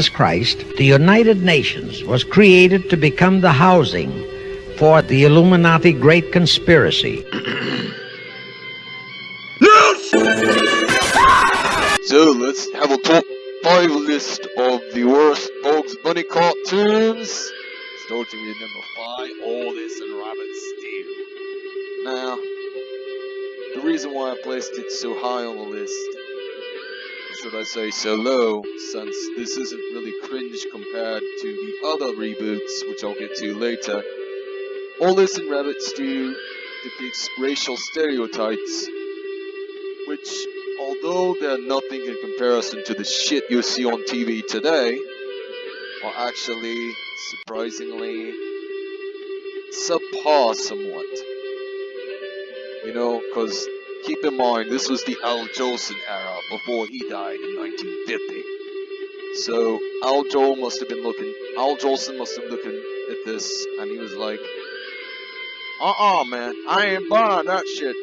Jesus Christ, the United Nations was created to become the housing for the Illuminati Great Conspiracy. So let's have a top 5 list of the worst Bugs Bunny cartoons. Starting with number 5, All This and Rabbit Stew. Now, the reason why I placed it so high on the list, should I say so low, since this isn't really cringe compared to the other reboots, which I'll get to later. All This and Rabbit Stew depicts racial stereotypes, which although they're nothing in comparison to the shit you see on TV today, are actually surprisingly subpar somewhat. You know, because keep in mind, this was the Al Jolson era before he died in 1950. So Al Joel must have been looking, Al Jolson must have been looking at this, and he was like, uh-uh, man, I ain't buying that shit.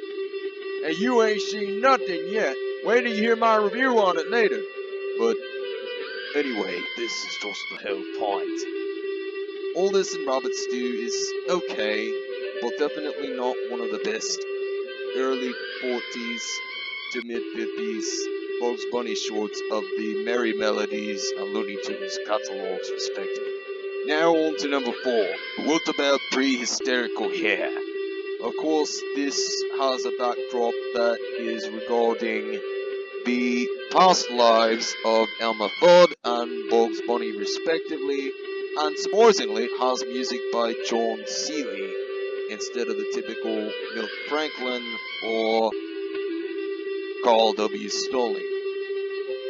And you ain't seen nothing yet. Wait till you hear my review on it later. But anyway, this is just the whole point. All This and Rabbit Stew is okay, but definitely not one of the best early 40s to mid 50s Bugs Bunny shorts of the Merrie Melodies and Looney Tunes catalogs respectively. Now on to number 4. What about Pre-Hysterical Hare? Of course, this has a backdrop that is regarding the past lives of Elmer Fudd and Bugs Bunny respectively, and surprisingly has music by John Seely instead of the typical Milt Franklin or Carl W. Stalling.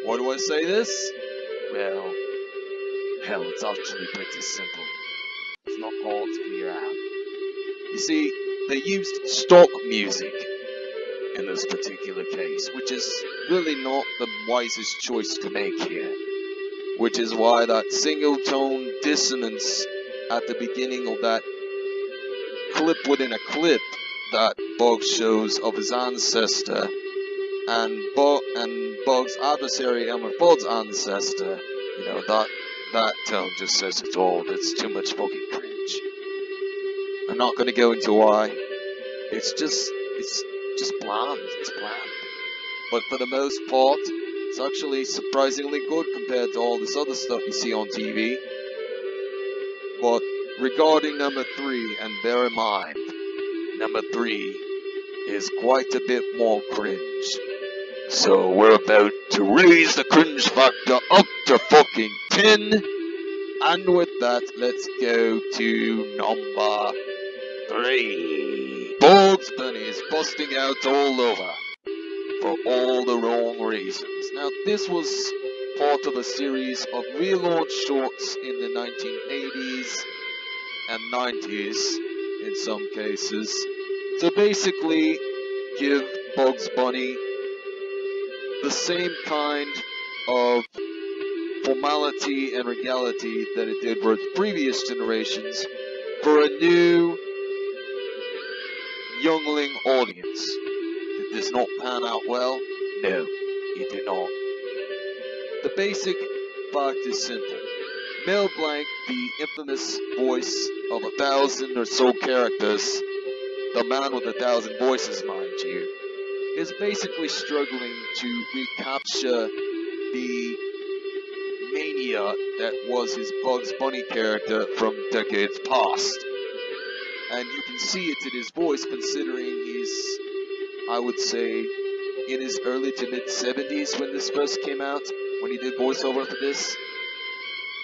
Why do I say this? Well, hell, it's actually pretty simple. It's not hard to figure out. You see, they used stock music in this particular case, which is really not the wisest choice to make here. Which is why that single tone dissonance at the beginning of that clip within a clip that Bugs shows of his ancestor and Bug and Bug's adversary Elmer Fudd's ancestor, you know, that that tone just says it all. It's too much fucking cringe. I'm not gonna go into why. It's just it's just bland. It's bland. But for the most part, it's actually surprisingly good compared to all this other stuff you see on TV. But regarding number three, and bear in mind, number three is quite a bit more cringe. So we're about to raise the cringe factor up to fucking 10. And with that, let's go to number three. Bugs Bunny is busting out all over for all the wrong reasons. Now, this was part of a series of relaunch shorts in the 1980s and 90s in some cases to basically give Bugs Bunny the same kind of formality and regality that it did for its previous generations for a new youngling audience. Did this not pan out well? No, it did not. The basic fact is simple. Mel Blanc, the infamous voice of a thousand or so characters, the man with a thousand voices, mind you, is basically struggling to recapture the mania that was his Bugs Bunny character from decades past. And you can see it in his voice considering he's, I would say, in his early to mid 70s when this first came out, when he did voiceover for this.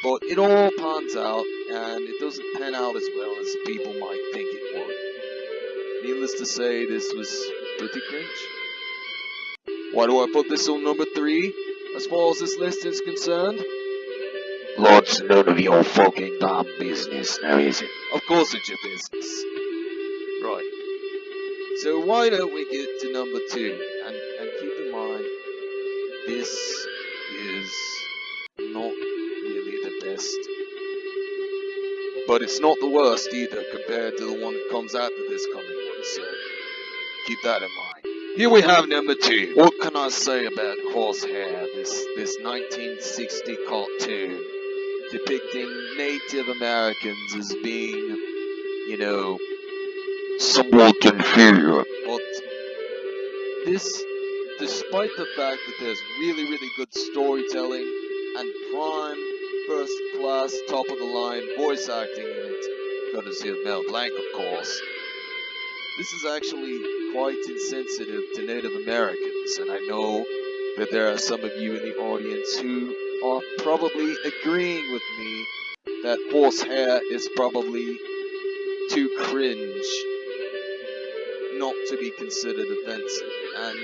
But it all pans out, and it doesn't pan out as well as people might think it would. Needless to say, this was pretty cringe. Why do I put this on number three, as far as this list is concerned? Lord's none of your fucking damn business, now is it? Of course it's your business. Right. So why don't we get to number two? And, and keep in mind, this is not But it's not the worst either compared to the one that comes after this coming one, so keep that in mind. Here we have number two. What can I say about Horse Hare, this, this 1960 cartoon depicting Native Americans as being, you know, somewhat inferior. But this, despite the fact that there's really, really good storytelling and prime, first class, top of the line voice acting in it, courtesy of Mel Blanc, of course, this is actually quite insensitive to Native Americans, and I know that there are some of you in the audience who are probably agreeing with me that Horse Hare is probably too cringe not to be considered offensive. And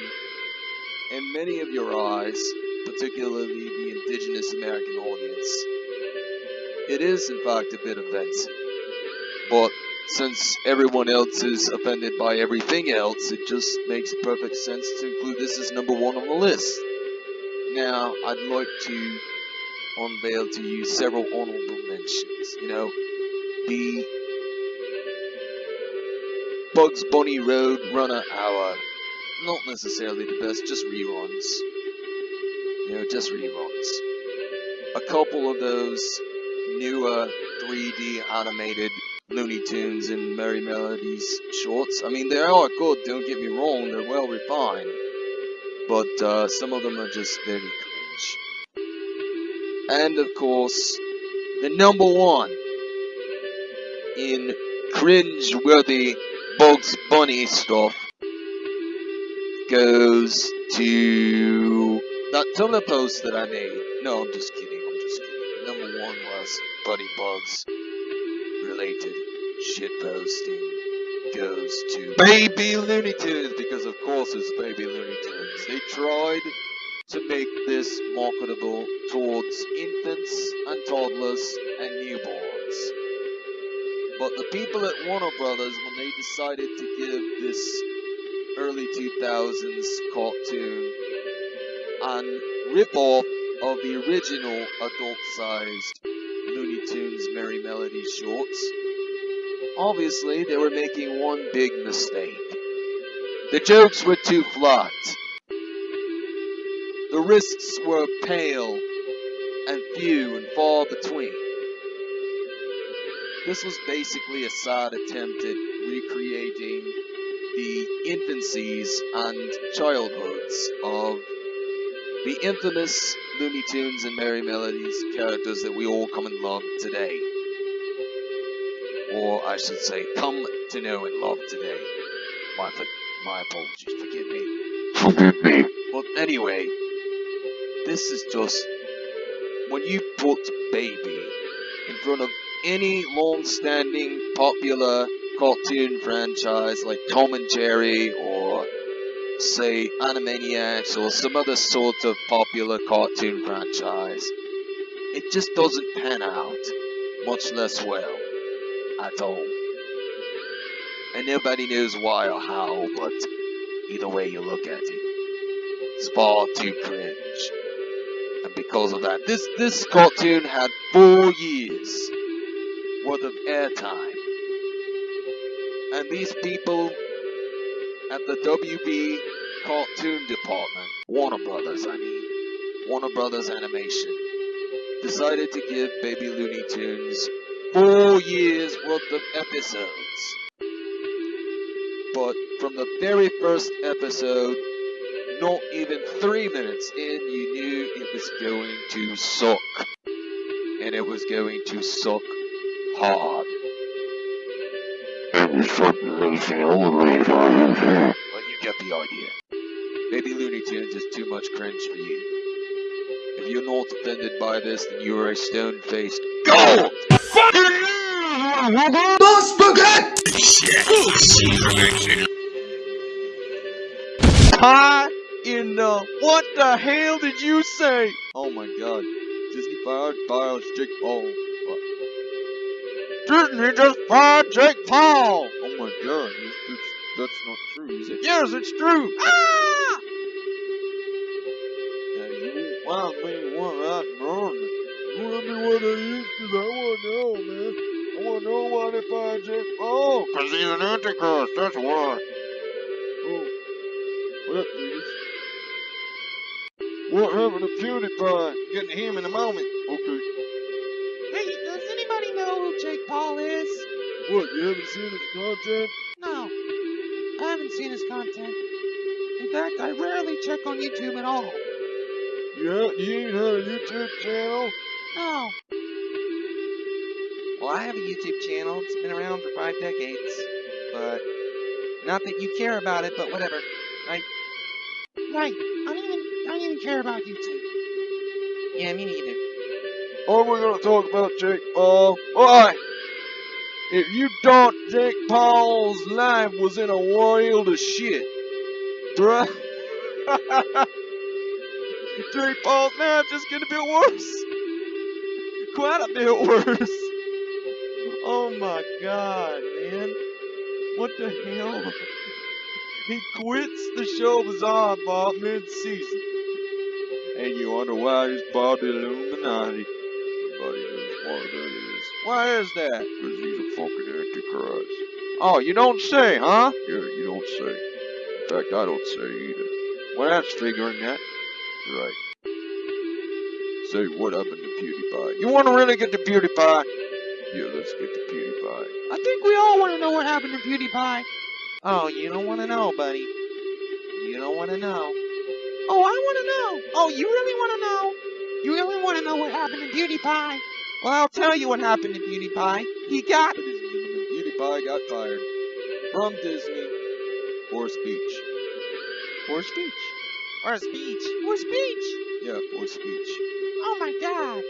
in many of your eyes, particularly the indigenous American audience, it is in fact a bit offensive. But since everyone else is offended by everything else, it just makes perfect sense to include this as number one on the list. Now, I'd like to unveil to you several honorable mentions. You know, the Bugs Bunny Road Runner Hour. Not necessarily the best, just reruns. You know, just reruns. A couple of those newer 3D animated Looney Tunes and Merrie Melodies shorts. I mean, they are good, don't get me wrong, they're well refined. But uh, some of them are just very cringe. And of course, the number one in cringe-worthy Bugs Bunny stuff goes to that Tumblr post that I made. No, I'm just kidding. I'm just kidding. Number one was Buddy Bugs related shit posting goes to Baby Looney Tunes because of course it's Baby Looney Tunes. They tried to make this marketable towards infants and toddlers and newborns. But the people at Warner Brothers, when they decided to give this early 2000s cartoon an rip-off of the original adult-sized Looney Tunes Merrie Melody shorts, obviously they were making one big mistake. The jokes were too flat. The risks were pale and few and far between. This was basically a sad attempt at recreating the infancies and childhoods of the infamous Looney Tunes and Merrie Melodies characters that we all come and love today. Or I should say, come to know and love today. My, my apologies, forgive me. Forgive me. But anyway, this is just when you put baby in front of any long-standing popular cartoon franchise like Tom and Jerry or say Animaniacs or some other sort of popular cartoon franchise, it just doesn't pan out, much less well, at all. And nobody knows why or how, but either way you look at it, it's far too cringe. And because of that, this, this cartoon had four years worth of airtime. And these people at the WB cartoon department, Warner Brothers, I mean, Warner Brothers Animation, decided to give Baby Looney Tunes four years worth of episodes. But from the very first episode, not even three minutes in, you knew it was going to suck. And it was going to suck hard. Well, you get the idea. Baby Looney Tunes is too much cringe for you. If you're not offended by this, then you are a stone-faced gold! Hi in the what the hell did you say? Oh my god. Disney fired files Jake Paul. What? Disney just fired Jake Paul! Oh my god, this, this, that's not true, is it? Yes, it's true! Ah! Now you won't find me one that's wrong. You wanna be what I used to, I wanna know, man. I wanna want nobody find Jake Paul. Cause he's an antichrist, that's why. Oh, well, that figures. What happened to PewDiePie? Getting him in a moment. Okay. Hey, does anybody know who Jake Paul is? What, you haven't seen his content? No, I haven't seen his content. In fact, I rarely check on YouTube at all. You, ha- you ain't had a YouTube channel? No. Well, I have a YouTube channel. It's been around for five decades. But not that you care about it, but whatever. Right. I don't even I don't even care about YouTube. Yeah, me neither. Oh, Are we gonna talk about Jake Paul? Why? If you thought Jake Paul's life was in a world of shit, bruh. Jake Paul's life just gonna be worse. Quite a bit worse. Oh my god, man. What the hell? He quits the show Bizarre Bob mid-season. And you wonder why he's part Illuminati. Everybody knows why that is. Why is that? Cause he's a fucking antichrist. Oh, you don't say, huh? Yeah, you don't say. In fact, I don't say either. Well, that's figuring that. Right. Say, what happened to PewDiePie? You want to really get to PewDiePie? Yeah, let's get to PewDiePie. I think we all want to know what happened to PewDiePie. Oh, you don't want to know, buddy. You don't want to know. Oh, I want to know. Oh, you really want to know? You really want to know what happened to PewDiePie? Well, I'll tell you what happened to PewDiePie. He got gentlemen, PewDiePie got fired from Disney for speech. For speech. for speech. For speech. Yeah, for speech. Oh my god.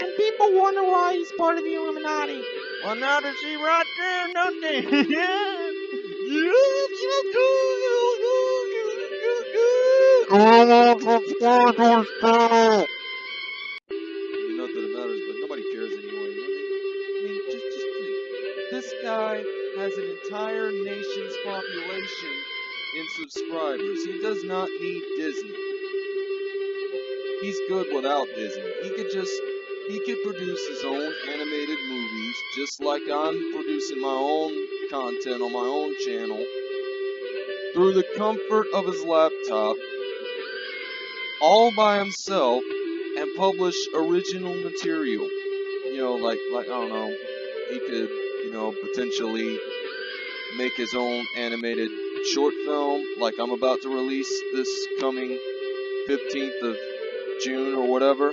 And people wonder why he's part of the Illuminati. Well, now they see right there, don't they? yeah. Not that it matters, but nobody cares anyway. I mean, just, just think. This guy has an entire nation's population in subscribers. He does not need Disney. He's good without Disney. He could just, he could produce his own animated movies, just like I'm producing my own content on my own channel, through the comfort of his laptop, all by himself, and publish original material. You know, like like I don't know, he could, you know, potentially make his own animated short film, like I'm about to release this coming 15th of June or whatever.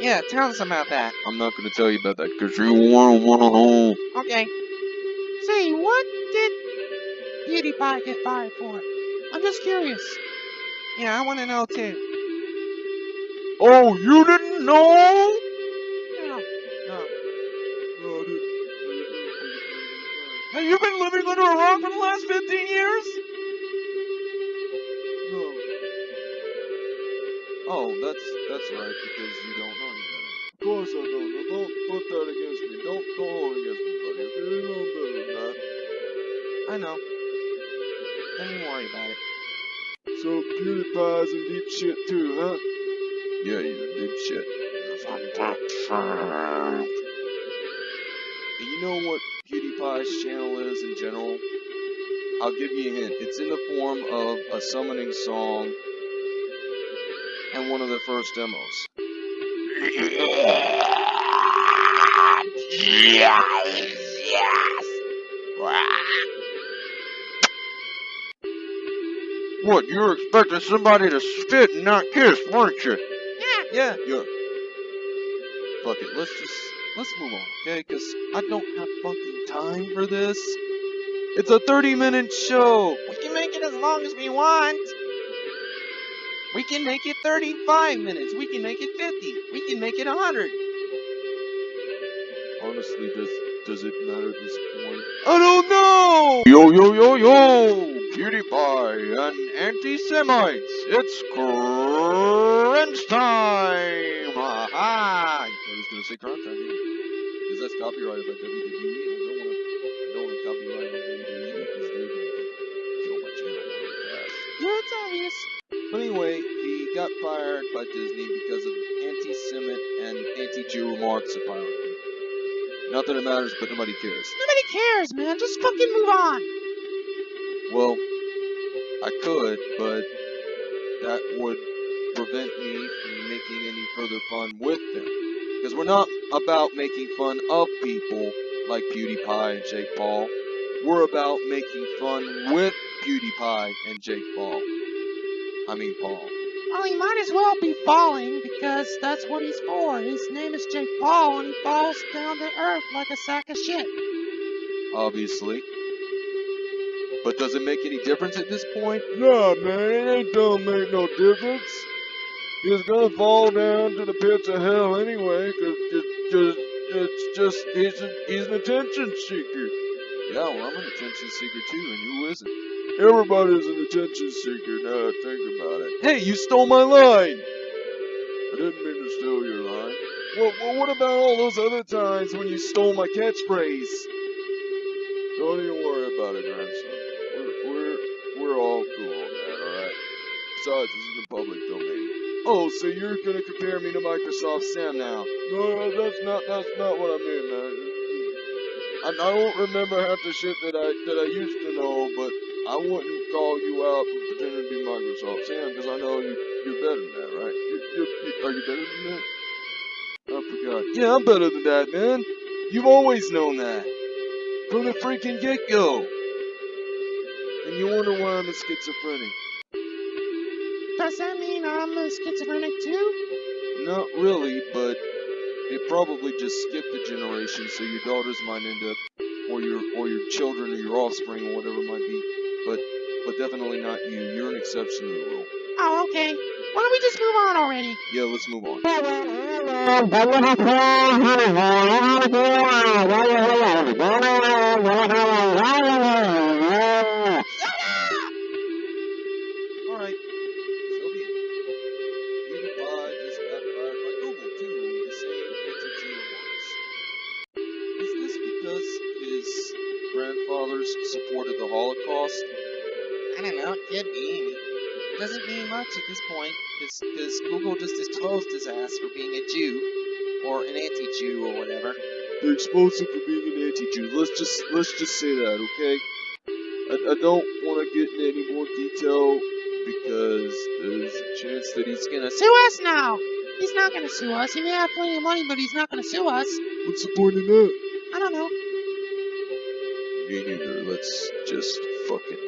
Yeah, tell us about that. I'm not going to tell you about that because you won't want to know. Okay. Say, what did PewDiePie get fired for? I'm just curious. Yeah, I want to know too. Oh, you didn't know? Yeah. No. No, I didn't. Have you been living under a rock for the last 15 years? No. Oh, that's that's right, because you don't know any better. Of course I don't. Now don't put that against me. Don't don't hold against me, buddy. Okay, you know better than that. I know. Don't even worry about it. So PewDiePie's in deep shit too, huh? Yeah, he's in deep shit. And you know what PewDiePie's channel is in general? I'll give you a hint. It's in the form of a summoning song and one of the first demos. What, you were expecting somebody to spit and not kiss, weren't you? Yeah. Yeah. Fuck it, let's just, let's move on, okay? Because I don't have fucking time for this. It's a 30 minute show. We can make it as long as we want. We can make it 35 minutes. We can make it 50. We can make it 100. Honestly, does does it matter at this point? I don't know! Yo, yo, yo, yo! PewDiePie and anti-Semites! It's crunch time! Aha! I was gonna say crunch time, because that's copyrighted by WWE, and I don't wanna, I don't wanna copyright on WWE, because they're gonna kill my channel really fast. Yeah, it's obvious. But anyway, he got fired by Disney because of anti-Semite and anti-Jew remarks, apparently. Not that it matters, but nobody cares. Nobody cares, man. Just fucking move on. Well, I could, but that would prevent me from making any further fun with them. Because we're not about making fun of people like PewDiePie and Jake Paul. We're about making fun with PewDiePie and Jake Paul. I mean Paul. Well, he might as well be falling because that's what he's for. His name is Jake Paul, and he falls down to earth like a sack of shit. obviously. But does it make any difference at this point? Nah, man, it ain't don't make no difference. He's gonna fall down to the pits of hell anyway, 'cause it's just, it's just, he's, a, he's an attention seeker. Yeah, well, I'm an attention seeker too, and who isn't? Everybody's an attention seeker now I think about it. Hey, you stole my line! I didn't mean to steal your line. Well, well, what about all those other times when you stole my catchphrase? Don't even worry about it, grandson. We're, we're, we're all cool on that, alright? Besides, this is in the public domain. Oh, so you're gonna compare me to Microsoft Sam now? No, that's not, that's not what I mean, man. I, I don't remember half the shit that I, that I used to know, but I wouldn't call you out for pretending to be Microsoft Sam, because I know you, you're better than that, right? You, you, you, are you better than that? I forgot. Yeah, I'm better than that, man. You've always known that. From the freaking get-go. And you wonder why I'm a schizophrenic. Does that mean I'm a schizophrenic too? Not really, but they probably just skipped a generation, so your daughters might end up, or your or your children or your offspring or whatever it might be. But but definitely not you. You're an exception to the rule. Oh, okay. Why don't we just move on already? Yeah, let's move on. doesn't mean much at this point, because Google just exposed his ass for being a Jew, or an anti-Jew, or whatever. They exposed him for being an anti-Jew. Let's just let's just say that, okay? I, I don't want to get into any more detail because there's a chance that he's gonna. Sue us now. He's not gonna sue us. He may have plenty of money, but he's not gonna sue us. What's the point in that? I don't know. Me neither. Let's just fucking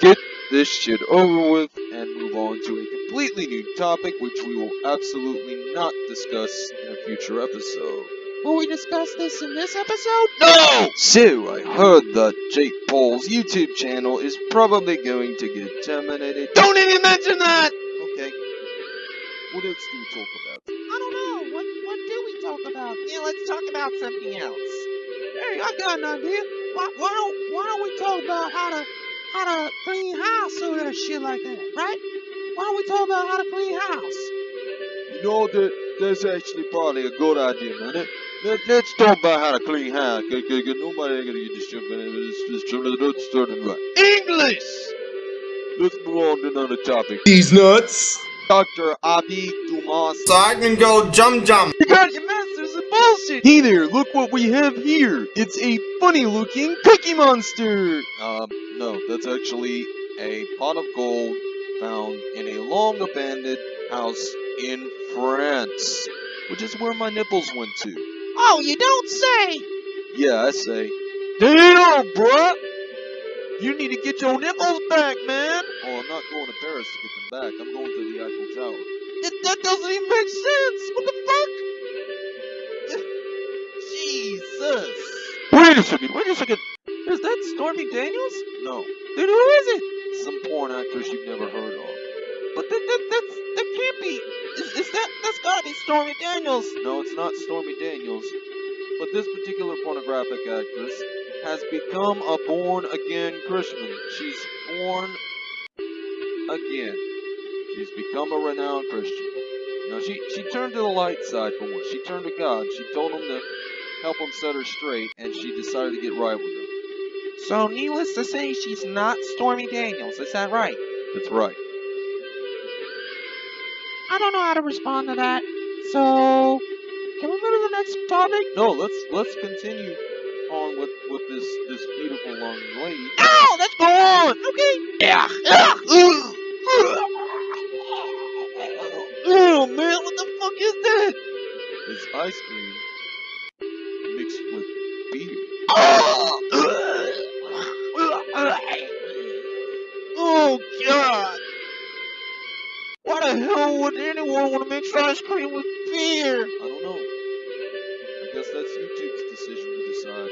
get this shit over with and move on to a completely new topic, which we will absolutely not discuss in a future episode. Will we discuss this in this episode? No! So, I heard that Jake Paul's YouTube channel is probably going to get terminated. Don't even mention that! Okay. What else do we talk about? I don't know. What what do we talk about? Yeah, let's talk about something else. Hey, I got an idea. Why, why don't why don't we talk about how to how to clean house or that shit like that, right? Why don't we talk about how to clean house? You know that that's actually probably a good idea, man. Let, let's talk about how to clean house. Cause, cause, 'cause nobody ain't gonna get this shit, man. It's, it's, it's starting right. English! Let's move on to another topic. He's nuts. Dr. Abi Dumas. So I can go jump jump. Because You got your masters in bullshit! Hey there, look what we have here! It's a funny looking cookie monster! Um, no, that's actually a pot of gold found in a long abandoned house in France, which is where my nipples went to. Oh, you don't say. Yeah, I say. Damn, bruh! You need to get your nipples back, man! Oh, I'm not going to Paris to get them back. I'm going to the Eiffel Tower. That, that doesn't even make sense! What the fuck? Jesus! Wait a second, wait a second! Is that Stormy Daniels? No. Then who is it? Some porn actress you've never heard of. But that, that, that's, that can't be. Is, is that, that's gotta be Stormy Daniels. No, it's not Stormy Daniels. But this particular pornographic actress has become a born again Christian. She's born again. She's become a renowned Christian. You know, she, she turned to the light side for once. She turned to God. She told him to help him set her straight, and she decided to get right with him. So, needless to say, she's not Stormy Daniels, is that right? That's right. I don't know how to respond to that. So, can we go to the next topic? No, let's let's continue on with with this this beautiful long lady. No, let's go on. Okay. Yeah. Oh man, what the fuck is that? It's ice cream god. Why the hell would anyone want to mix ice cream with beer? I don't know. I guess that's YouTube's decision to decide.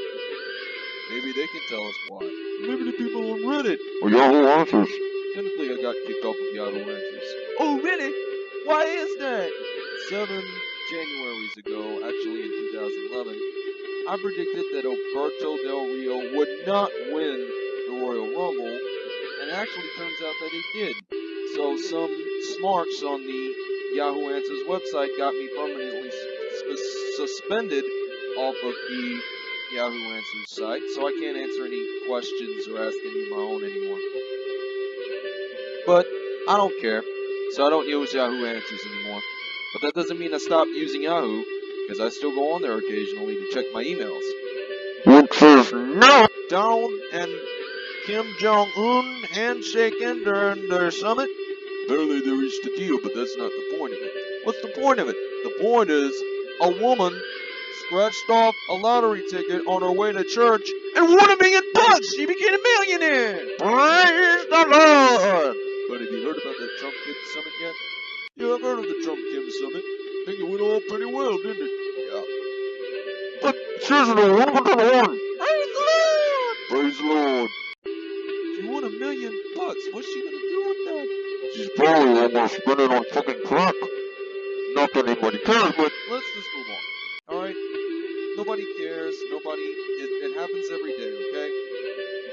Maybe they can tell us why. Maybe the people on Reddit. Or Yahoo Answers. Technically, I got kicked off of Yahoo Answers. Oh really? Why is that? Seven Januaries ago, actually in 2011, I predicted that Alberto Del Rio would not win the Royal Rumble, and it actually turns out that it did. So some smarks on the Yahoo Answers website got me permanently sus- suspended off of the Yahoo Answers site, so I can't answer any questions or ask any of my own anymore. But I don't care, so I don't use Yahoo Answers anymore. But that doesn't mean I stopped using Yahoo, because I still go on there occasionally to check my emails. Which says no. Donald and Kim Jong Un handshaking during their summit. Apparently they reached a deal, but that's not the point of it. What's the point of it? The point is, a woman scratched off a lottery ticket on her way to church and won a million bucks. She became a millionaire. Praise the Lord. But have you heard about that Trump Kim summit yet? Yeah, I've heard of the Trump Kim summit. I think it went all pretty well, didn't it? Yeah. But seriously, what about the one? Praise the Lord! Praise the Lord. She won a million bucks. What's she gonna do with that? She's probably almost spend it on fucking crack. Not that anybody cares, but Let's just move on. Alright? Nobody cares. Nobody. It, it happens every day, okay?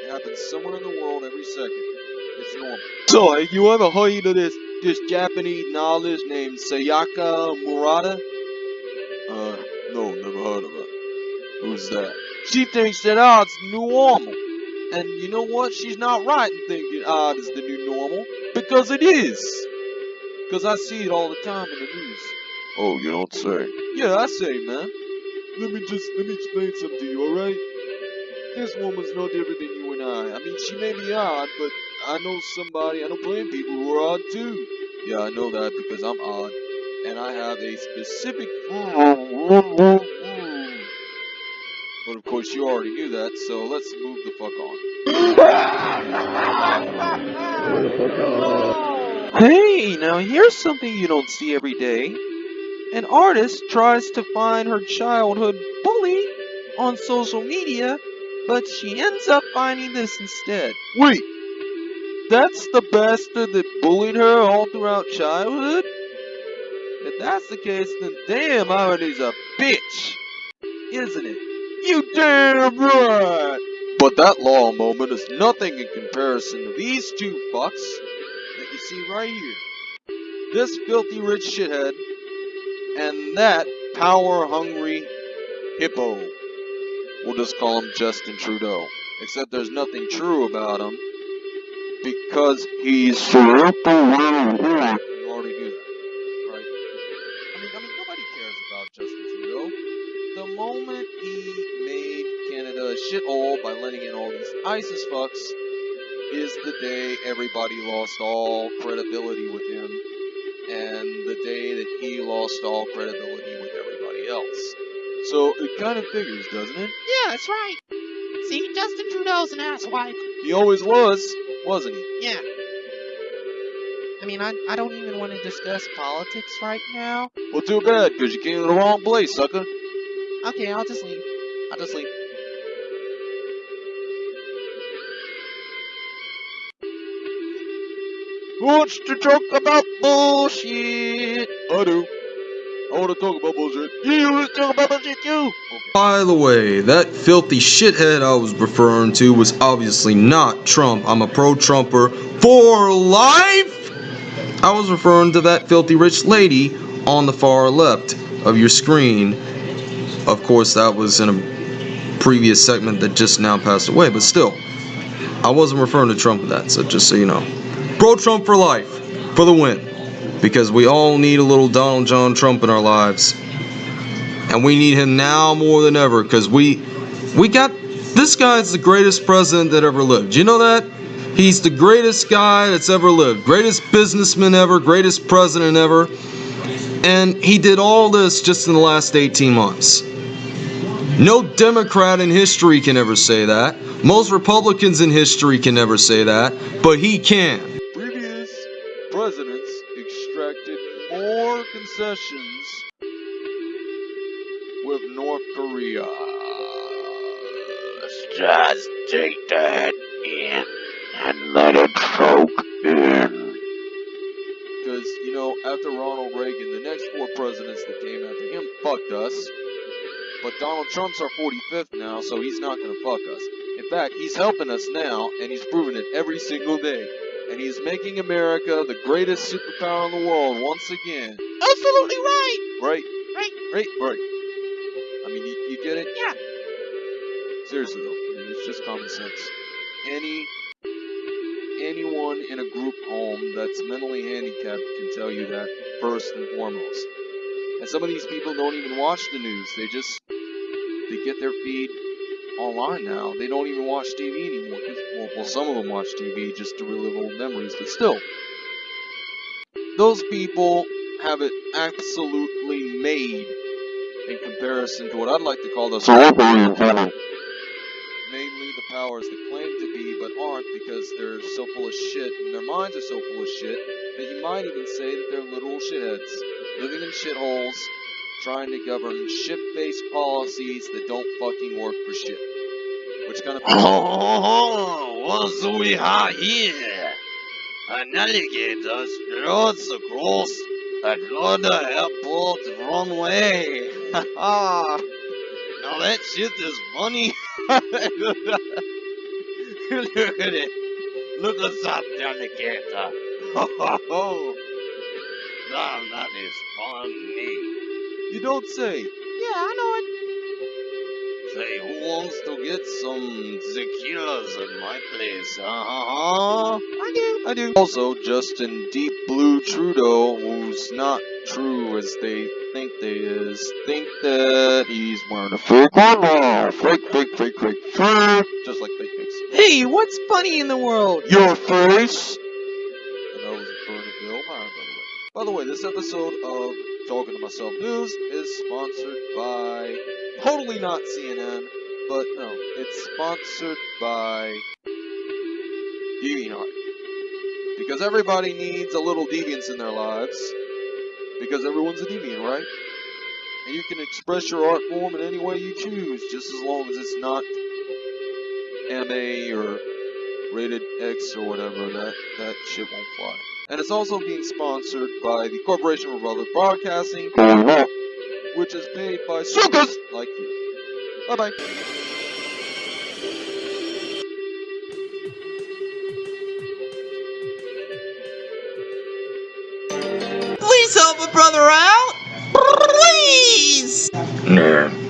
It happens somewhere in the world every second. It's normal. So, you ever heard of this this Japanese novelist named Sayaka Murata? Uh, no, never heard of her. Who's that? She thinks that art's the new normal. And you know what? She's not right in thinking ah, art is the new normal. Because it is. Because I see it all the time in the news. oh, you don't say. Yeah, I say, man. Let me just let me explain something to you, alright? This woman's no different than you and I. I mean, she may be odd, but I know somebody, I know plenty of people who are odd too. Yeah, I know that because I'm odd. And I have a specific But of course you already knew that, so let's move the fuck on. Hey, now here's something you don't see every day. An artist tries to find her childhood bully on social media, but she ends up finding this instead. Wait, that's the bastard that bullied her all throughout childhood? If that's the case, then damn Irony's a bitch, isn't it? You damn right! But that law moment is nothing in comparison to these two fucks that you see right here. This filthy rich shithead and that power-hungry hippo. We'll just call him Justin Trudeau. Except there's nothing true about him because he's So shithole by letting in all these ISIS fucks is the day everybody lost all credibility with him, and the day that he lost all credibility with everybody else. So it kind of figures, doesn't it? Yeah, that's right. See, Justin Trudeau's an asswipe. He always was, wasn't he? Yeah. I mean, I, I don't even want to discuss politics right now. Well, too bad, because you came to the wrong place, sucker. Okay, I'll just leave. I'll just leave. Wants to talk about bullshit? I do. I want to talk about bullshit. You want to talk about bullshit too? Okay. By the way, that filthy shithead I was referring to was obviously not Trump. I'm a pro-Trumper for life! I was referring to that filthy rich lady on the far left of your screen. Of course, that was in a previous segment that just now passed away, but still. I wasn't referring to Trump with that, so just so you know. Pro-Trump for life, for the win. Because we all need a little Donald John Trump in our lives. and we need him now more than ever because we we got this guy's the greatest president that ever lived. You know that? He's the greatest guy that's ever lived, greatest businessman ever, greatest president ever. And he did all this just in the last 18 months. No Democrat in history can ever say that. Most Republicans in history can never say that, but he can. Concessions with North Korea. Just take that in and let it soak in. Because, you know, after Ronald Reagan, the next four presidents that came after him fucked us. But Donald Trump's our 45th now, so he's not going to fuck us. In fact, he's helping us now, and he's proving it every single day. And he's making America the greatest superpower in the world once again. Absolutely right. Right? Right. Right? Right. I mean, you, you get it? Yeah. Seriously though, I mean, it's just common sense. Any anyone in a group home that's mentally handicapped can tell you that first and foremost. And some of these people don't even watch the news. They just they get their feed online now. They don't even watch TV anymore. Well, well, some of them watch TV just to relive old memories, but still, those people have it absolutely made in comparison to what I'd like to call the namely the powers that claim to be but aren't because they're so full of shit and their minds are so full of shit that you might even say that they're literal shitheads, living in shitholes, trying to govern shit-based policies that don't fucking work for shit. Which kind of Oh, what we have here? An alligator struts across another airport runway. now that shit is funny. Look at it. Look at that alligator. now that is funny. you don't say. Yeah, I know it. Say, who wants to get some tequilas at my place? Uh-huh. I do. I do. Also, Justin Deep Blue Trudeau, who's not true as they think they is, think that he's wearing a fake now. Fake, fake, fake, fake, fake. Just like fake face. Hey, what's funny in the world? Your face. And that was a Bill Meyer, by the way. By the way, this episode of Talking to Myself News is sponsored by totally not CNN, but no, it's sponsored by DeviantArt. Because everybody needs a little deviance in their lives. Because everyone's a deviant, right? And you can express your art form in any way you choose, just as long as it's not MA or rated X or whatever, that, that shit won't fly. And it's also being sponsored by the Corporation for Public Broadcasting, which is paid by suckers like you. Bye bye. Please help a brother out. Please. Nah,